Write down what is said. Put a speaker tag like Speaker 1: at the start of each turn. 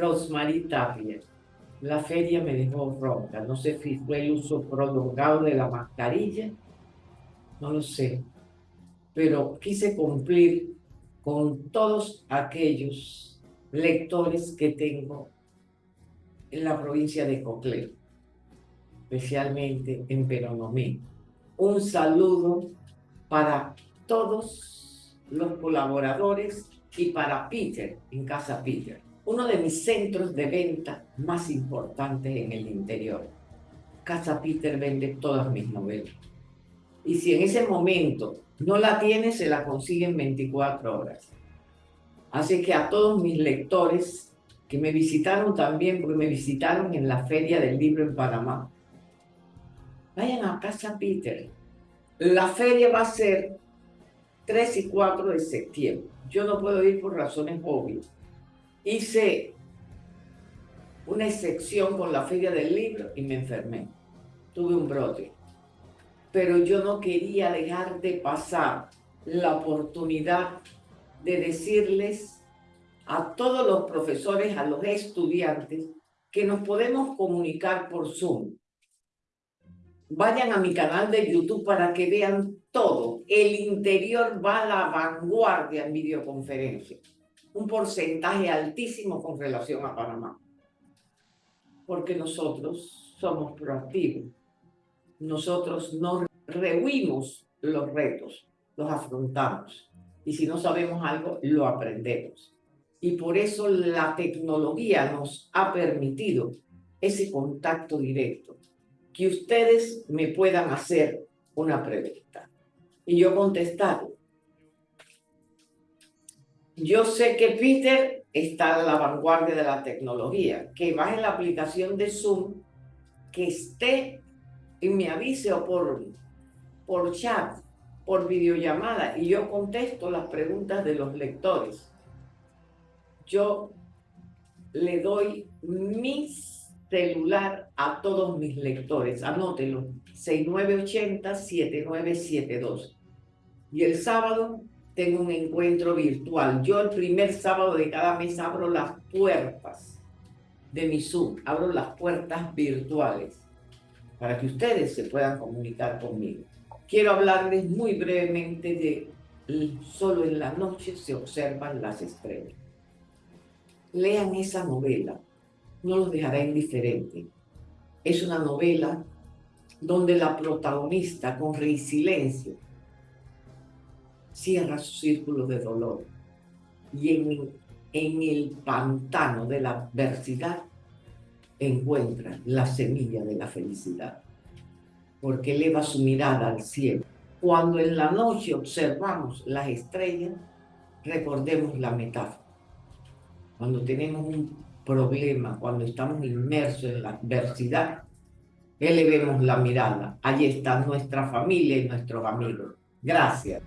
Speaker 1: Rosemary Tapia. La feria me dejó ronca. No sé si fue el uso prolongado de la mascarilla. No lo sé. Pero quise cumplir con todos aquellos lectores que tengo en la provincia de Coclé, especialmente en Peronomé. Un saludo para todos los colaboradores y para Peter en Casa Peter uno de mis centros de venta más importantes en el interior. Casa Peter vende todas mis novelas. Y si en ese momento no la tiene, se la consigue en 24 horas. Así que a todos mis lectores que me visitaron también, porque me visitaron en la Feria del Libro en Panamá, vayan a Casa Peter. La feria va a ser 3 y 4 de septiembre. Yo no puedo ir por razones obvias hice una excepción con la feria del libro y me enfermé. Tuve un brote. Pero yo no quería dejar de pasar la oportunidad de decirles a todos los profesores, a los estudiantes, que nos podemos comunicar por Zoom. Vayan a mi canal de YouTube para que vean todo. El interior va a la vanguardia en videoconferencia un porcentaje altísimo con relación a Panamá. Porque nosotros somos proactivos. Nosotros no rehuimos los retos, los afrontamos. Y si no sabemos algo, lo aprendemos. Y por eso la tecnología nos ha permitido ese contacto directo. Que ustedes me puedan hacer una pregunta. Y yo contestar yo sé que Peter está a la vanguardia de la tecnología, que baje la aplicación de Zoom, que esté y me avise o por, por chat, por videollamada, y yo contesto las preguntas de los lectores. Yo le doy mi celular a todos mis lectores, anótelo, 6980-7972. Y el sábado tengo un encuentro virtual. Yo el primer sábado de cada mes abro las puertas de mi Zoom, abro las puertas virtuales para que ustedes se puedan comunicar conmigo. Quiero hablarles muy brevemente de Solo en la noche se observan las estrellas. Lean esa novela, no los dejará indiferentes. Es una novela donde la protagonista con resiliencia cierra su círculo de dolor y en, el pantano de la adversidad encuentra la semilla de la felicidad, porque eleva su mirada al cielo. Cuando en la noche observamos las estrellas, recordemos la metáfora. Cuando tenemos un problema, cuando estamos inmersos en la adversidad, elevemos la mirada. Allí está nuestra familia y nuestros amigos. Gracias.